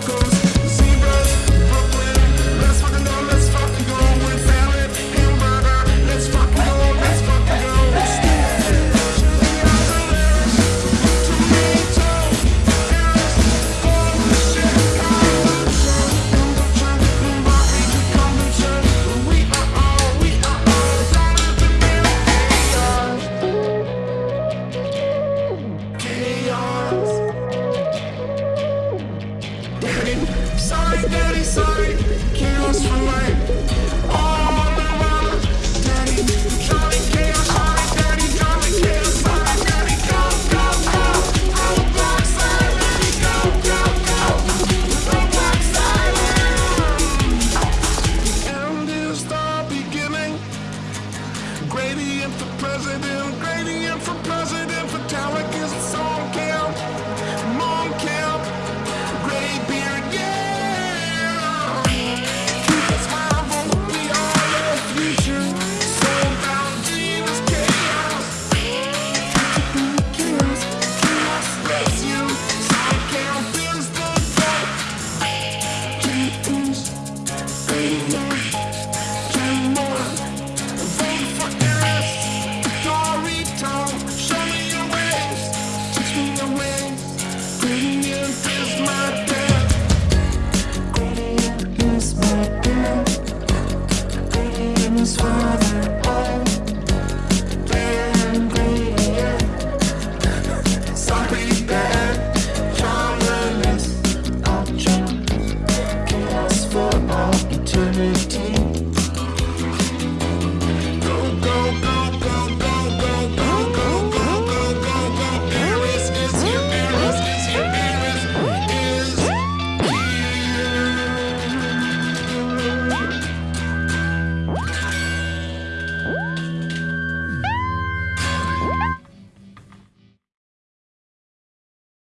tacos, Sorry, daddy, sorry. Chaos for on the run, daddy. Chaos, daddy, chaos. Daddy, go, go, go. Go, go, go. End is the beginning. Gradient for president, gradient for president, for is